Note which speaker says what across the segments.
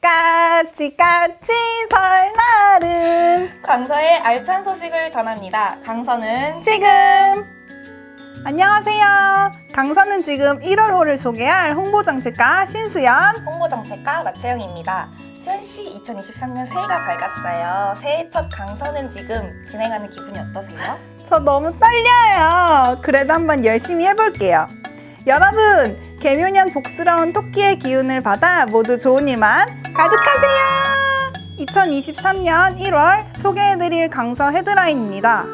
Speaker 1: 까치 까치 설날은
Speaker 2: 강서의 알찬 소식을 전합니다. 강서는
Speaker 1: 지금 안녕하세요 강서는 지금 1월호를 소개할 홍보정책가 신수연
Speaker 2: 홍보정책가 마채영입니다. 수현 씨, 2023년 새해가 밝았어요. 새해 첫 강서는 지금 진행하는 기분이 어떠세요?
Speaker 1: 저 너무 떨려요 그래도 한번 열심히 해볼게요 여러분 개묘년 복스러운 토끼의 기운을 받아 모두 좋은 일만 가득하세요 2023년 1월 소개해드릴 강서 헤드라인입니다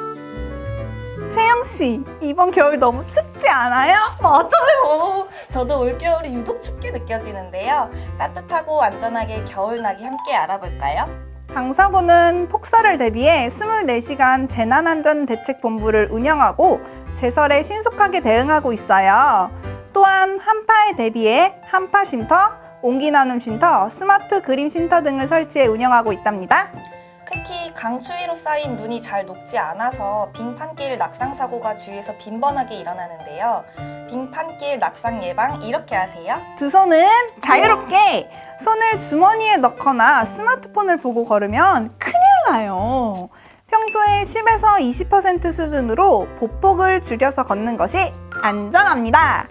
Speaker 1: 채영씨 이번 겨울 너무 춥지 않아요?
Speaker 2: 맞아요. 저도 올겨울이 유독 춥게 느껴지는데요. 따뜻하고 안전하게 겨울나기 함께 알아볼까요?
Speaker 1: 강서구는 폭설을 대비해 24시간 재난안전대책본부를 운영하고 제설에 신속하게 대응하고 있어요. 또한 한파에 대비해 한파 쉼터, 온기 나눔 쉼터, 스마트 그림 쉼터 등을 설치해 운영하고 있답니다.
Speaker 2: 특히 강추위로 쌓인 눈이 잘 녹지 않아서 빙판길 낙상 사고가 주위에서 빈번하게 일어나는데요. 빙판길 낙상 예방 이렇게 하세요.
Speaker 1: 두 손은 자유롭게 손을 주머니에 넣거나 스마트폰을 보고 걸으면 큰일 나요. 평소에 10에서 20% 수준으로 보폭을 줄여서 걷는 것이 안전합니다.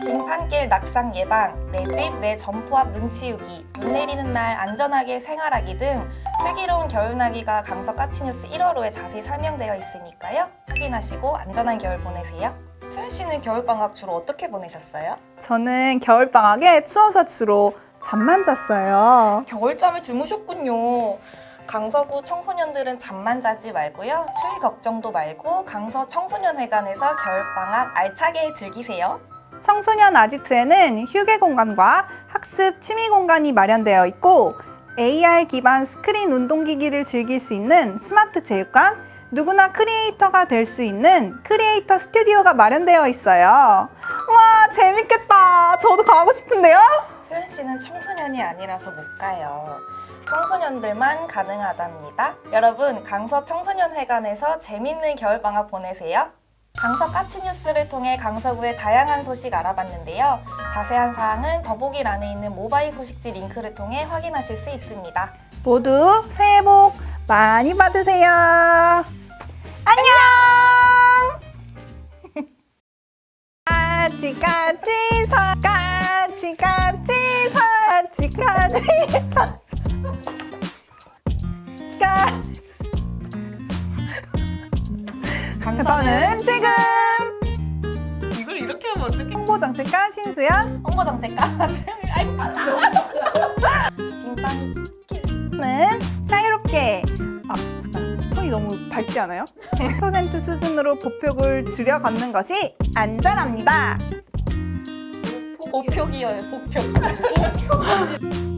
Speaker 2: 빙판길 낙상 예방, 내 집, 내 점포 앞 눈 치우기, 눈 내리는 날 안전하게 생활하기 등 슬기로운 겨울나기가 강서 까치뉴스 1월호에 자세히 설명되어 있으니까요. 확인하시고 안전한 겨울 보내세요. 수현 씨는 겨울방학 주로 어떻게 보내셨어요?
Speaker 1: 저는 겨울방학에 추워서 주로 잠만 잤어요.
Speaker 2: 겨울잠을 주무셨군요. 강서구 청소년들은 잠만 자지 말고요. 추위 걱정도 말고 강서 청소년회관에서 겨울방학 알차게 즐기세요.
Speaker 1: 청소년 아지트에는 휴게 공간과 학습 취미 공간이 마련되어 있고 AR 기반 스크린 운동기기를 즐길 수 있는 스마트 체육관, 누구나 크리에이터가 될 수 있는 크리에이터 스튜디오가 마련되어 있어요. 와 재밌겠다. 저도 가고 싶은데요.
Speaker 2: 수현 씨는 청소년이 아니라서 못 가요. 청소년들만 가능하답니다. 여러분, 강서 청소년회관에서 재밌는 겨울방학 보내세요. 강서 까치 뉴스를 통해 강서구의 다양한 소식 알아봤는데요. 자세한 사항은 더보기란에 있는 모바일 소식지 링크를 통해 확인하실 수 있습니다.
Speaker 1: 모두 새해 복 많이 받으세요. 안녕. 까치 까치 서 까치 까치 서 서까 강서는 지금
Speaker 2: 이걸 이렇게 하면 어떡해?
Speaker 1: 홍보정책가 신수연
Speaker 2: 홍보정책가 채영이 아이고 빨라. 빙빵
Speaker 1: 는 자유롭게 아 잠깐 톤이 너무 밝지 않아요? 100% 수준으로 보폭을 줄여 걷는 것이 안전합니다
Speaker 2: 보표기여요, 보표.